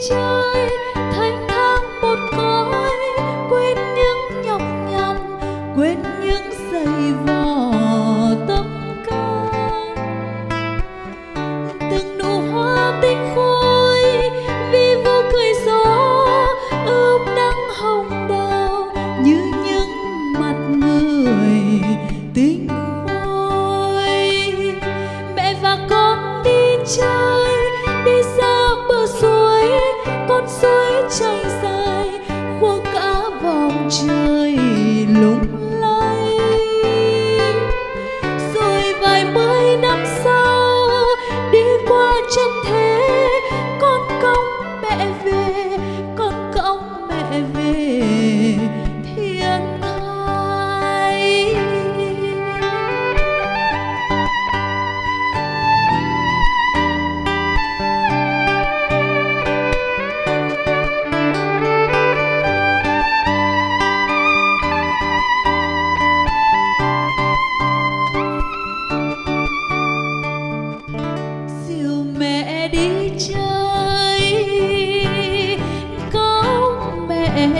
trai thanh thang một cõi quên những nhọc nhằn quên những giày vò tâm pueblo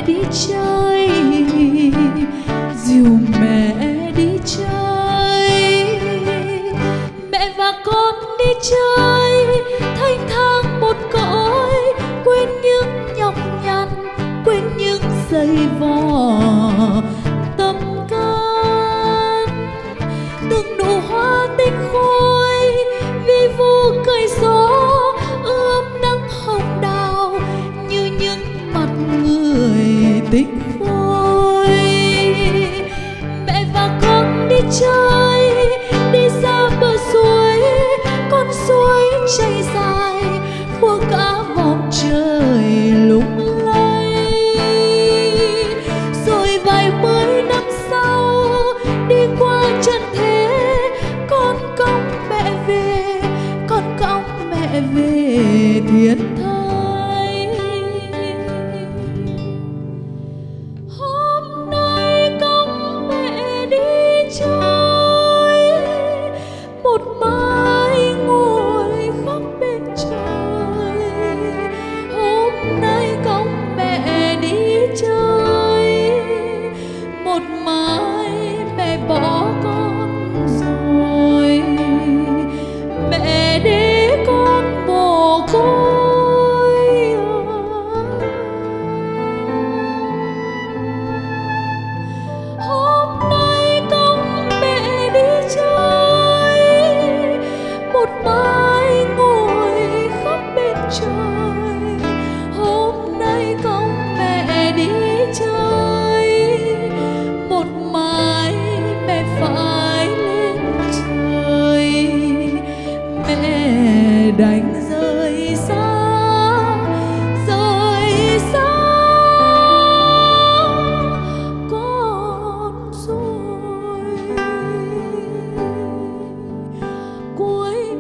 đi chơi, dìu mẹ đi chơi. Mẹ và con đi chơi, thanh thang một cõi, quên những nhọc nhằn, quên những giày vò. Tâm can, từng nụ hoa tinh khôi, vì vô cười gió. tích vui mẹ và con đi chơi, đi ra bờ suối, con suối chảy dài khua cả vòng trời